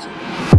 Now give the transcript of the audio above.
ですよ。